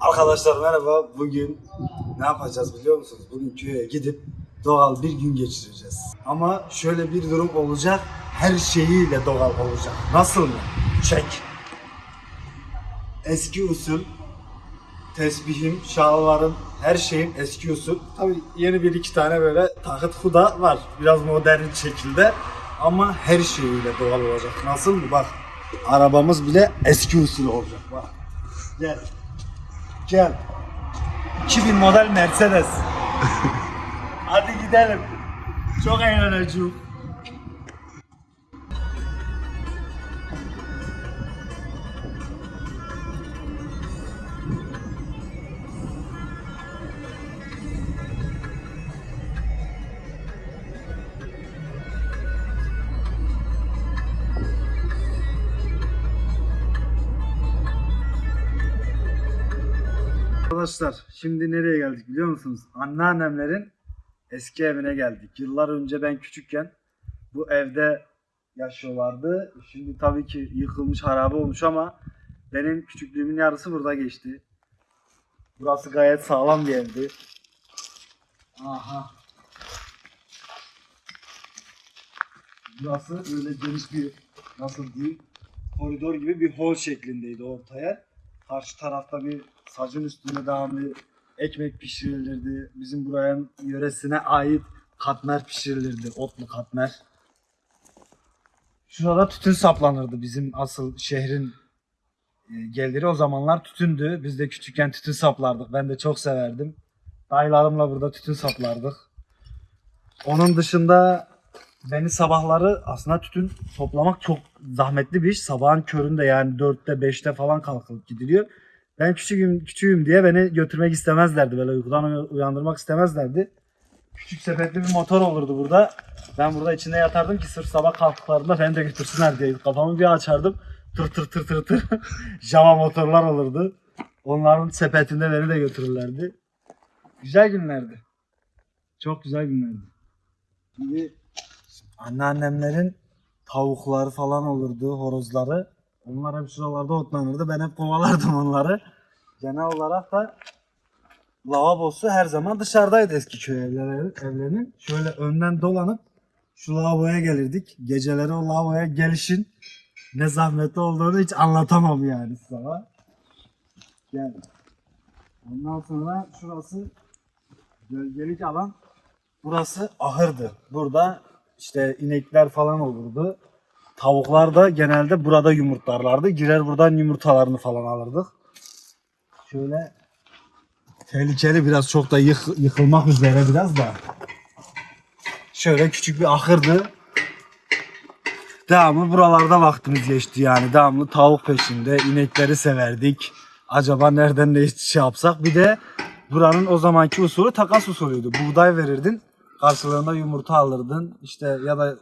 Arkadaşlar merhaba. Bugün ne yapacağız biliyor musunuz? Bugün köye gidip doğal bir gün geçireceğiz. Ama şöyle bir durum olacak. Her şeyiyle doğal olacak. Nasıl mı? Çek. Eski usul tesbihim, şalvarım, her şeyim eski usul. Tabii yeni bir iki tane böyle takıt huda var. Biraz modern şekilde. Ama her şeyiyle doğal olacak. Nasıl mı? Bak. Arabamız bile eski usul olacak. Bak. Gel. Gel. 2000 model Mercedes. Hadi gidelim. Çok eğleneceğim. Arkadaşlar şimdi nereye geldik biliyor musunuz? Anneannemlerin eski evine geldik. Yıllar önce ben küçükken bu evde yaşıyorlardı. Şimdi tabii ki yıkılmış harabe olmuş ama benim küçüklüğümün yarısı burada geçti. Burası gayet sağlam bir evdi. Aha. Burası öyle geniş bir nasıl diyeyim koridor gibi bir hol şeklindeydi orta yer. Karşı tarafta bir sacın üstünde devamlı ekmek pişirilirdi. Bizim buranın yöresine ait katmer pişirilirdi. Otlu katmer. Şurada tütün saplanırdı bizim asıl şehrin e, geliri o zamanlar tütündü. Biz de küçükken tütün saplardık. Ben de çok severdim. Dayılarımla burada tütün saplardık. Onun dışında beni sabahları aslında tütün toplamak çok zahmetli bir iş. Sabahın köründe yani 4'te 5'te falan kalkıp gidiliyor. Ben küçüğüm, küçüğüm diye beni götürmek istemezlerdi. Böyle uykudan uy- uyandırmak istemezlerdi. Küçük sepetli bir motor olurdu burada. Ben burada içinde yatardım ki sırf sabah kalktıklarında beni de götürsünler diye. Kafamı bir açardım. Tır tır tır tır tır. Java motorlar olurdu. Onların sepetinde beni de götürürlerdi. Güzel günlerdi. Çok güzel günlerdi. Şimdi anneannemlerin tavukları falan olurdu, horozları. Onlar hep şuralarda otlanırdı. Ben hep kovalardım onları. Genel olarak da lavabosu her zaman dışarıdaydı eski köy evleri, evlerinin. Şöyle önden dolanıp şu lavaboya gelirdik. Geceleri o lavaboya gelişin ne zahmetli olduğunu hiç anlatamam yani sana. Gel. Ondan sonra şurası gölgelik alan. Burası ahırdı. Burada işte inekler falan olurdu. Tavuklar da genelde burada yumurtlarlardı. Girer buradan yumurtalarını falan alırdık. Şöyle tehlikeli biraz çok da yık- yıkılmak üzere biraz da. Şöyle küçük bir ahırdı. Devamlı buralarda vaktimiz geçti yani. Devamlı tavuk peşinde. inekleri severdik. Acaba nereden ne şey yapsak. Bir de buranın o zamanki usulü takas usulüydü. Buğday verirdin. Karşılığında yumurta alırdın. İşte ya da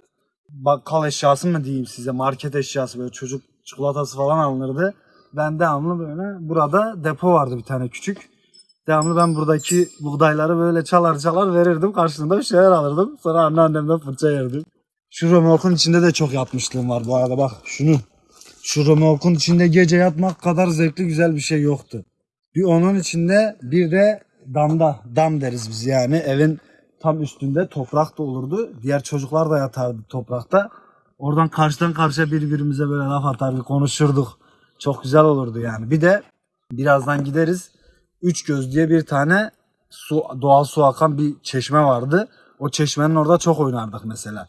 bakkal eşyası mı diyeyim size market eşyası böyle çocuk çikolatası falan alınırdı. Ben devamlı böyle burada depo vardı bir tane küçük. Devamlı ben buradaki buğdayları böyle çalar çalar verirdim. Karşılığında bir şeyler alırdım. Sonra anneannemden fırça yerdim. Şu römorkun içinde de çok yatmışlığım var bu arada bak şunu. Şu römorkun içinde gece yatmak kadar zevkli güzel bir şey yoktu. Bir onun içinde bir de damda, dam deriz biz yani evin tam üstünde toprak da olurdu. Diğer çocuklar da yatardı toprakta. Oradan karşıdan karşıya birbirimize böyle laf atardık, konuşurduk. Çok güzel olurdu yani. Bir de birazdan gideriz. Üç göz diye bir tane su doğal su akan bir çeşme vardı. O çeşmenin orada çok oynardık mesela.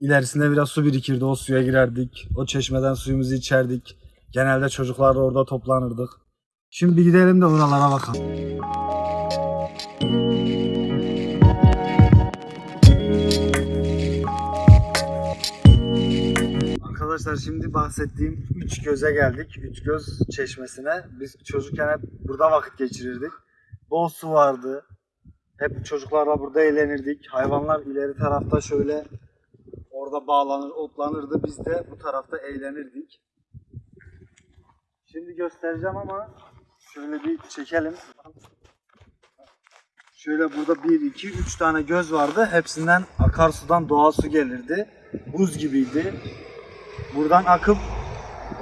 İlerisinde biraz su birikirdi. O suya girerdik. O çeşmeden suyumuzu içerdik. Genelde çocuklar da orada toplanırdık. Şimdi gidelim de oralara bakalım. Arkadaşlar şimdi bahsettiğim üç göze geldik. Üç göz çeşmesine. Biz çocukken hep burada vakit geçirirdik. Bol su vardı. Hep çocuklarla burada eğlenirdik. Hayvanlar ileri tarafta şöyle orada bağlanır, otlanırdı. Biz de bu tarafta eğlenirdik. Şimdi göstereceğim ama şöyle bir çekelim. Şöyle burada 1, 2, 3 tane göz vardı. Hepsinden akarsudan doğal su gelirdi. Buz gibiydi. Buradan akıp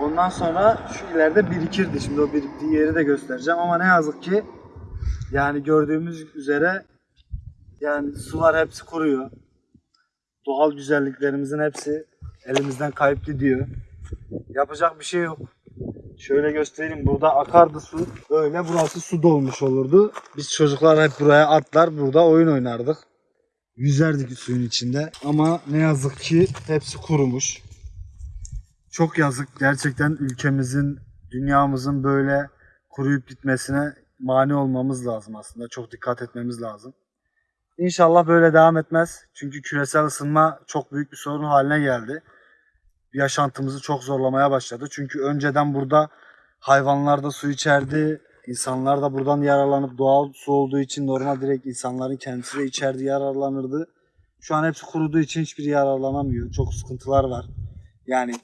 Ondan sonra şu ileride birikirdi. Şimdi o biriktiği yeri de göstereceğim ama ne yazık ki yani gördüğümüz üzere yani sular hepsi kuruyor. Doğal güzelliklerimizin hepsi elimizden kayıp gidiyor. Yapacak bir şey yok. Şöyle göstereyim. Burada akardı su. Böyle burası su dolmuş olurdu. Biz çocuklar hep buraya atlar burada oyun oynardık. Yüzerdik suyun içinde. Ama ne yazık ki hepsi kurumuş. Çok yazık. Gerçekten ülkemizin, dünyamızın böyle kuruyup gitmesine mani olmamız lazım aslında. Çok dikkat etmemiz lazım. İnşallah böyle devam etmez. Çünkü küresel ısınma çok büyük bir sorun haline geldi. Yaşantımızı çok zorlamaya başladı. Çünkü önceden burada hayvanlar da su içerdi. İnsanlar da buradan yararlanıp doğal su olduğu için normal direkt insanların kendisi de içerdi yararlanırdı. Şu an hepsi kuruduğu için hiçbir yararlanamıyor. Çok sıkıntılar var. Yani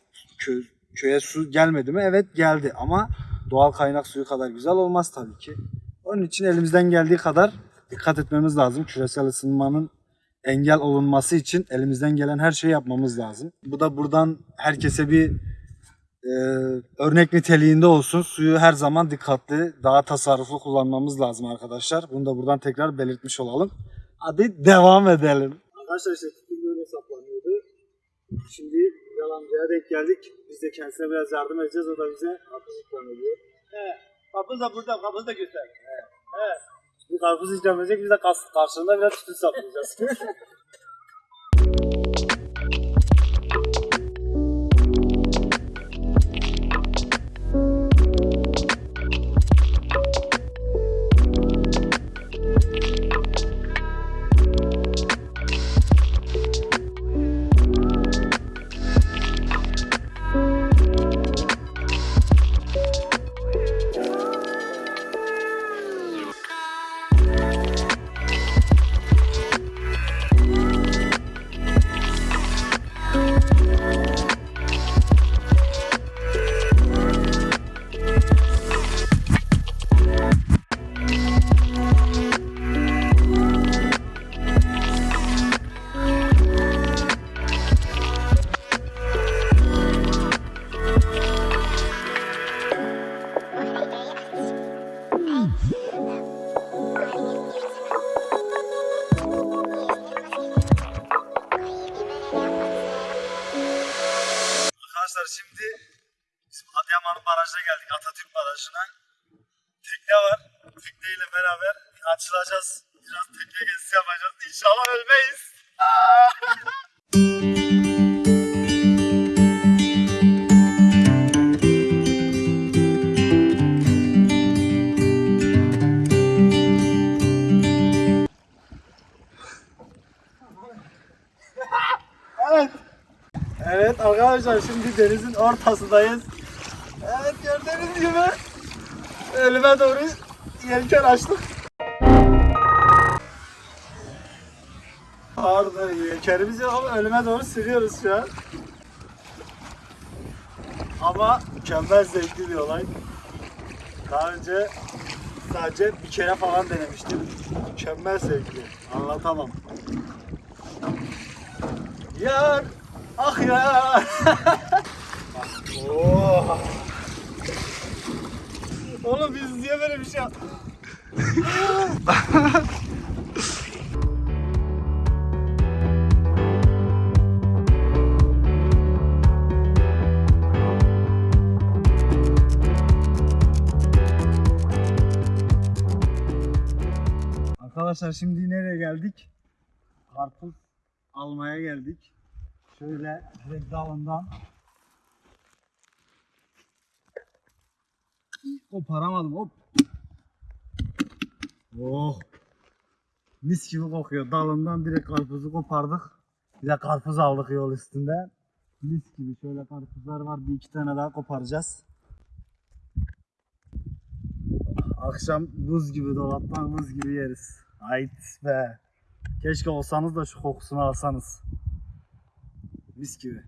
kö- köye su gelmedi mi? Evet geldi ama doğal kaynak suyu kadar güzel olmaz tabii ki. Onun için elimizden geldiği kadar dikkat etmemiz lazım. Küresel ısınmanın engel olunması için elimizden gelen her şeyi yapmamız lazım. Bu da buradan herkese bir e, örnek niteliğinde olsun. Suyu her zaman dikkatli, daha tasarruflu kullanmamız lazım arkadaşlar. Bunu da buradan tekrar belirtmiş olalım. Hadi devam edelim. Arkadaşlar işte tütün böyle saplanıyordu. Şimdi yalancıya denk geldik. Biz de kendisine biraz yardım edeceğiz. O da bize karpuz ikram ediyor. He. Kapız da burada, kapız da göster. He. Bir karpuz ikram edecek. Biz de karşılığında biraz tütün saplayacağız. Arkadaşlar şimdi bizim Adıyaman Barajı'na geldik. Atatürk Barajı'na. Tekne var. Tekneyle beraber açılacağız. Biraz tekne gezisi yapacağız. İnşallah ölmeyiz. Evet arkadaşlar şimdi denizin ortasındayız. Evet gördüğünüz gibi ölüme doğru yelken açtık. Pardon yelkenimiz yok ama ölüme doğru sürüyoruz şu an. Ama mükemmel zevkli bir olay. Daha önce sadece bir kere falan denemiştim. Mükemmel zevkli. Anlatamam. Yar Ah ya. oh. Oğlum biz niye böyle bir şey yap- Arkadaşlar şimdi nereye geldik? Karpuz almaya geldik. Şöyle direkt dalından koparamadım hop. Oh. Mis gibi kokuyor. Dalından direkt karpuzu kopardık. Bir de karpuz aldık yol üstünde. Mis gibi şöyle karpuzlar var. Bir iki tane daha koparacağız. Akşam buz gibi dolaptan buz gibi yeriz. Hayt be. Keşke olsanız da şu kokusunu alsanız. Mis gibi.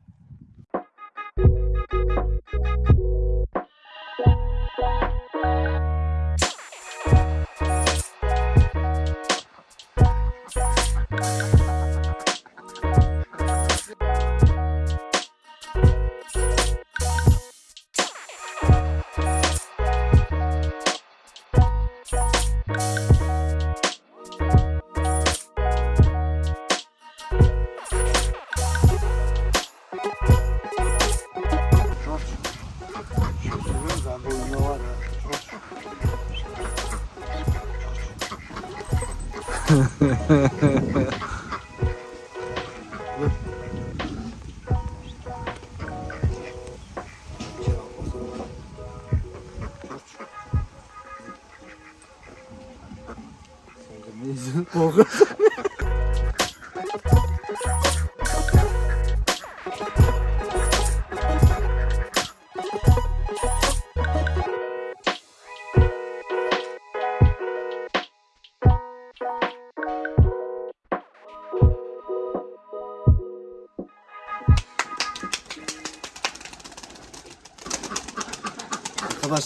Porra.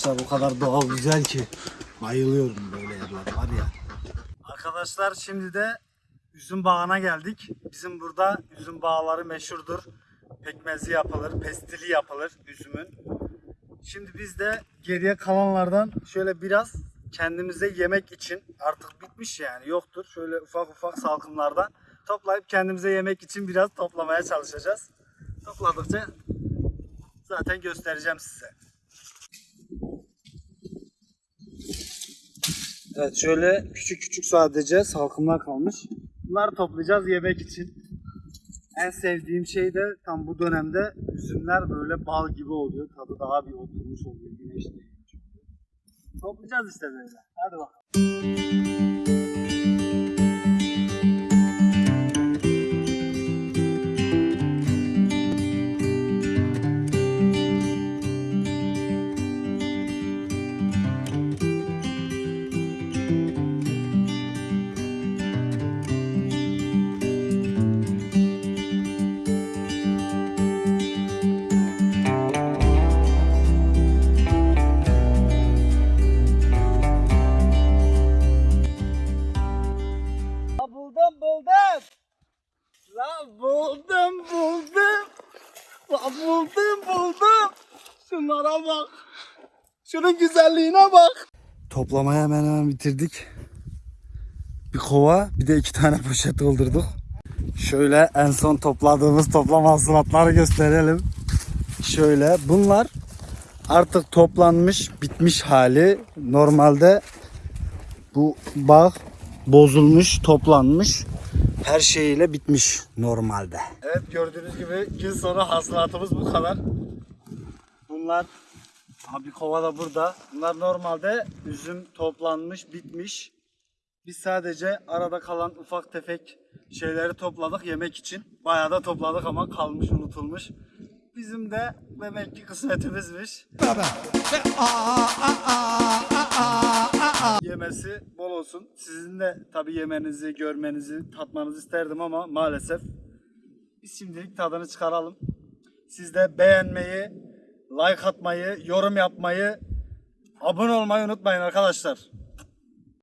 Arkadaşlar o kadar doğal güzel ki bayılıyorum böyle yerler var ya. Arkadaşlar şimdi de üzüm bağına geldik. Bizim burada üzüm bağları meşhurdur. Pekmezi yapılır, pestili yapılır üzümün. Şimdi biz de geriye kalanlardan şöyle biraz kendimize yemek için artık bitmiş yani yoktur. Şöyle ufak ufak salkımlardan toplayıp kendimize yemek için biraz toplamaya çalışacağız. Topladıkça zaten göstereceğim size. Evet şöyle küçük küçük sadece salkımlar kalmış. Bunları toplayacağız yemek için. En sevdiğim şey de tam bu dönemde üzümler böyle bal gibi oluyor. Tadı daha bir oturmuş oluyor güneşte. Toplayacağız işte böyle. Hadi bak. Buldum buldum. Şunlara bak. Şunun güzelliğine bak. Toplamaya hemen hemen bitirdik. Bir kova bir de iki tane poşet doldurduk. Şöyle en son topladığımız toplam hasılatları gösterelim. Şöyle bunlar artık toplanmış bitmiş hali. Normalde bu bağ bozulmuş, toplanmış. Her şeyiyle bitmiş normalde. Evet gördüğünüz gibi gün sonu hasılatımız bu kadar. Bunlar abi kova da burada. Bunlar normalde üzüm toplanmış, bitmiş. Biz sadece arada kalan ufak tefek şeyleri topladık yemek için. Bayağı da topladık ama kalmış, unutulmuş. Bizim de demek ki kısmetimizmiş. Yemesi bol olsun. Sizin de tabii yemenizi, görmenizi, tatmanızı isterdim ama maalesef biz şimdilik tadını çıkaralım. Siz de beğenmeyi, like atmayı, yorum yapmayı, abone olmayı unutmayın arkadaşlar.